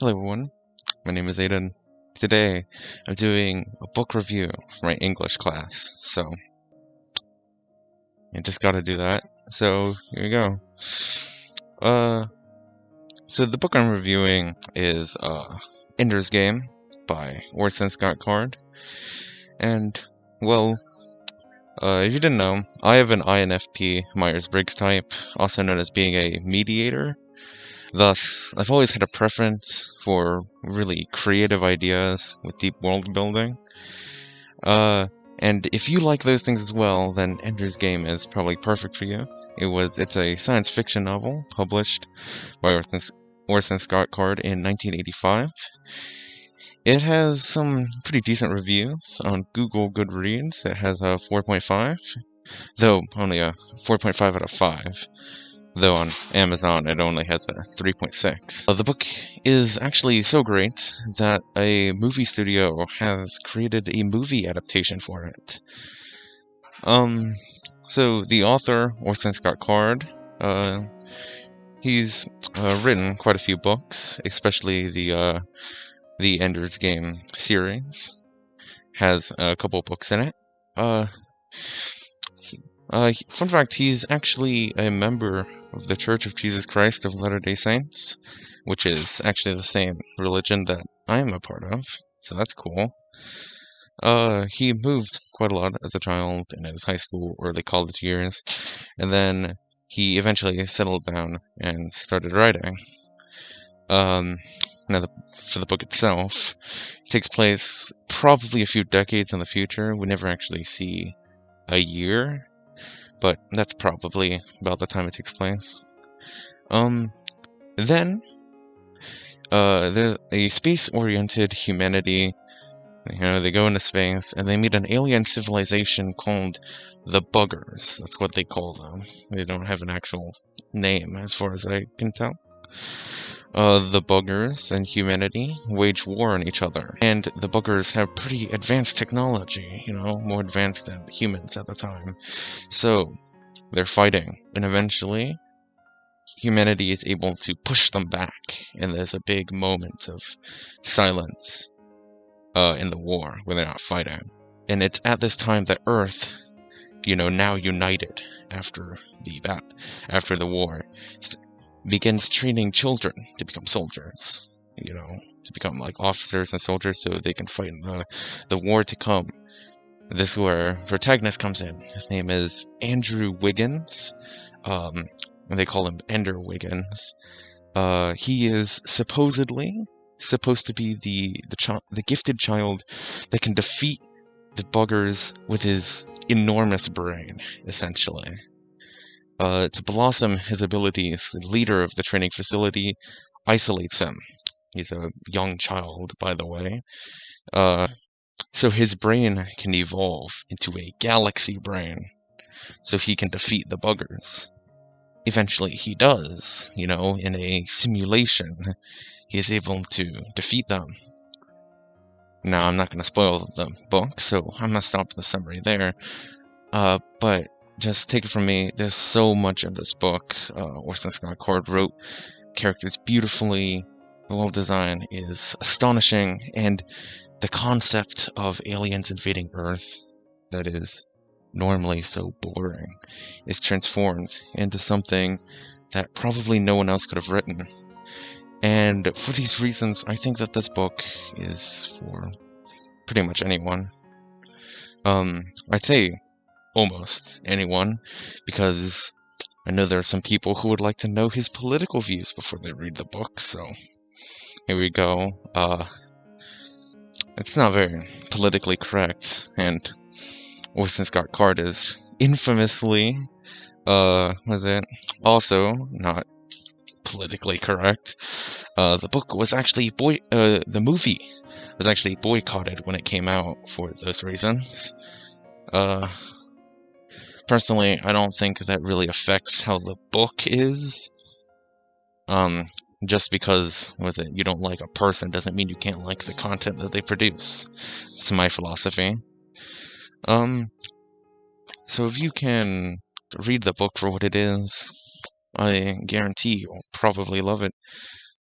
Hello everyone, my name is Aiden. Today I'm doing a book review for my English class, so I just gotta do that. So here we go. Uh, so the book I'm reviewing is uh, Ender's Game by Orson Scott Card, and well, uh, if you didn't know, I have an INFP Myers-Briggs type, also known as being a mediator. Thus, I've always had a preference for really creative ideas with deep world building. Uh, and if you like those things as well, then Ender's Game is probably perfect for you. It was it's a science fiction novel published by Orson, Orson Scott Card in 1985. It has some pretty decent reviews on Google Goodreads. It has a 4.5, though only a 4.5 out of 5 though on Amazon it only has a 3.6. Uh, the book is actually so great that a movie studio has created a movie adaptation for it. Um, so the author, Orson Scott Card, uh, he's uh, written quite a few books, especially the uh, the Ender's Game series. Has a couple books in it. Uh, uh, fun fact, he's actually a member of the Church of Jesus Christ of Latter-day Saints, which is actually the same religion that I am a part of, so that's cool. Uh, he moved quite a lot as a child in his high school, or early college years, and then he eventually settled down and started writing. Um, now, the, for the book itself, it takes place probably a few decades in the future. We never actually see a year but that's probably about the time it takes place. Um, then, uh, there's a space-oriented humanity. You know, they go into space and they meet an alien civilization called the Buggers. That's what they call them. They don't have an actual name, as far as I can tell. Uh, the buggers and humanity wage war on each other. And the buggers have pretty advanced technology, you know, more advanced than humans at the time. So they're fighting. And eventually, humanity is able to push them back. And there's a big moment of silence uh, in the war where they're not fighting. And it's at this time that Earth, you know, now united after the that after the war, begins training children to become soldiers, you know, to become like officers and soldiers so they can fight in the, the war to come. This is where protagonist comes in. His name is Andrew Wiggins. Um, and they call him Ender Wiggins. Uh, he is supposedly supposed to be the the, the gifted child that can defeat the buggers with his enormous brain, essentially. Uh, to blossom his abilities, the leader of the training facility isolates him. He's a young child, by the way. Uh, so his brain can evolve into a galaxy brain, so he can defeat the buggers. Eventually, he does, you know, in a simulation, he is able to defeat them. Now, I'm not going to spoil the book, so I'm going to stop the summary there. Uh, but just take it from me, there's so much in this book. Uh, Orson Scott Card wrote characters beautifully. The world design is astonishing, and the concept of aliens invading Earth, that is normally so boring, is transformed into something that probably no one else could have written. And for these reasons, I think that this book is for pretty much anyone. Um, I'd say almost anyone, because I know there are some people who would like to know his political views before they read the book, so here we go. Uh, it's not very politically correct, and Orson Scott Card is infamously, uh, was it also not politically correct. Uh, the book was actually boy, uh, the movie was actually boycotted when it came out for those reasons. Uh, personally, I don't think that really affects how the book is. Um, just because with it you don't like a person doesn't mean you can't like the content that they produce. It's my philosophy. Um, so if you can read the book for what it is, I guarantee you'll probably love it.